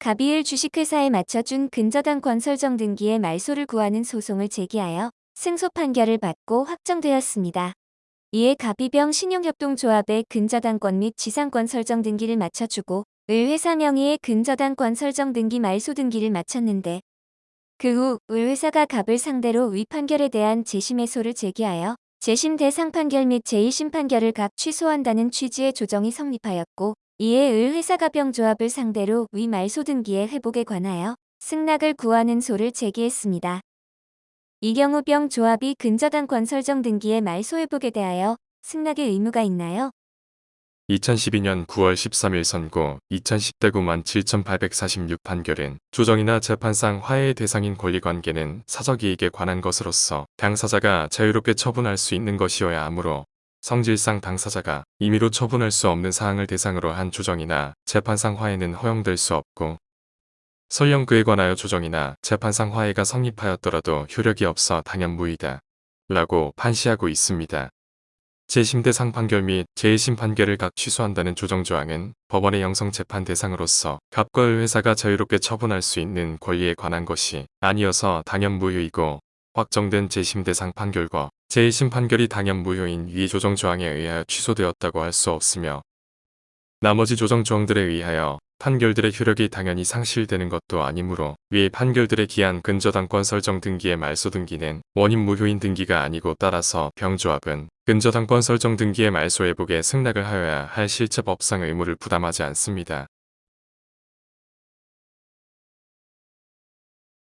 갑이을 주식회사에 맞춰준 근저당 권 설정 등기의 말소를 구하는 소송을 제기하여 승소 판결을 받고 확정되었습니다. 이에 갑이병 신용협동조합의 근저당권 및 지상권 설정 등기를 맞춰주고 을회사 명의의 근저당권 설정 등기 말소 등기를 마쳤는데 그 후 을회사가 갑을 상대로 위판결에 대한 재심 해소를 제기하여 재심 대상 판결 및 제1심 판결을 각 취소한다는 취지의 조정이 성립하였고 이에 을 회사가 병조합을 상대로 위 말소 등기의 회복에 관하여 승낙을 구하는 소를 제기했습니다. 이 경우 병조합이 근저당권 설정 등기의 말소 회복에 대하여 승낙의 의무가 있나요? 2012년 9월 13일 선고 2010대 9만 7846 판결은 조정이나 재판상 화해의 대상인 권리관계는 사적이익에 관한 것으로서 당사자가 자유롭게 처분할 수 있는 것이어야 하므로 성질상 당사자가 임의로 처분할 수 없는 사항을 대상으로 한 조정이나 재판상 화해는 허용될 수 없고 설령 그에 관하여 조정이나 재판상 화해가 성립하였더라도 효력이 없어 당연무이다. 라고 판시하고 있습니다. 제1심 대상 판결 및 제1심 판결을 각 취소한다는 조정조항은 법원의 영성재판 대상으로서 갑과 을 회사가 자유롭게 처분할 수 있는 권리에 관한 것이 아니어서 당연무효이고 확정된 제1심 대상 판결과 제1심 판결이 당연 무효인 위 조정 조항에 의하여 취소되었다고 할 수 없으며 나머지 조정 조항들에 의하여 판결들의 효력이 당연히 상실되는 것도 아니므로 위 판결들에 기한 근저당권 설정 등기의 말소 등기는 원인 무효인 등기가 아니고 따라서 병조합은 근저당권 설정 등기의 말소 회복에 승낙을 하여야 할 실체법상 의무를 부담하지 않습니다.